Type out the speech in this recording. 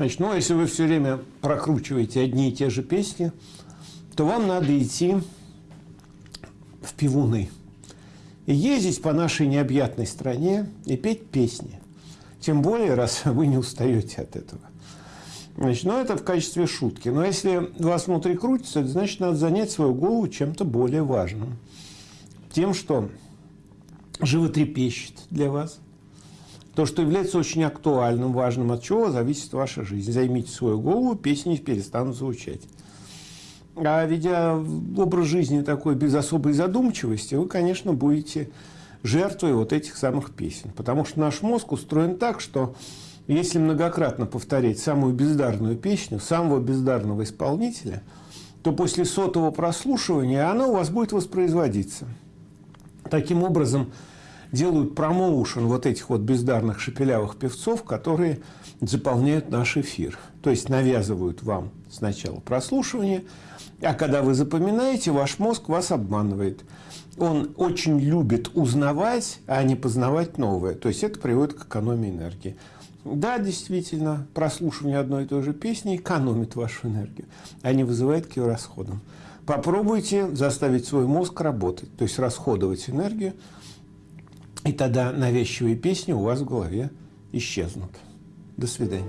Значит, ну, если вы все время прокручиваете одни и те же песни, то вам надо идти в пивуны и ездить по нашей необъятной стране и петь песни. Тем более, раз вы не устаете от этого. Значит, ну, это в качестве шутки. Но если вас внутри крутится, значит, надо занять свою голову чем-то более важным. Тем, что животрепещет для вас. То, что является очень актуальным, важным, от чего зависит ваша жизнь. Займите свою голову, песни перестанут звучать. А ведя образ жизни такой без особой задумчивости, вы, конечно, будете жертвой вот этих самых песен. Потому что наш мозг устроен так, что если многократно повторять самую бездарную песню самого бездарного исполнителя, то после сотого прослушивания она у вас будет воспроизводиться. Таким образом, делают промоушен вот этих вот бездарных шепелявых певцов, которые заполняют наш эфир. То есть навязывают вам сначала прослушивание, а когда вы запоминаете, ваш мозг вас обманывает. Он очень любит узнавать, а не познавать новое. То есть это приводит к экономии энергии. Да, действительно, прослушивание одной и той же песни экономит вашу энергию, а не вызывает к ее расходам. Попробуйте заставить свой мозг работать, то есть расходовать энергию, и тогда навязчивые песни у вас в голове исчезнут. До свидания.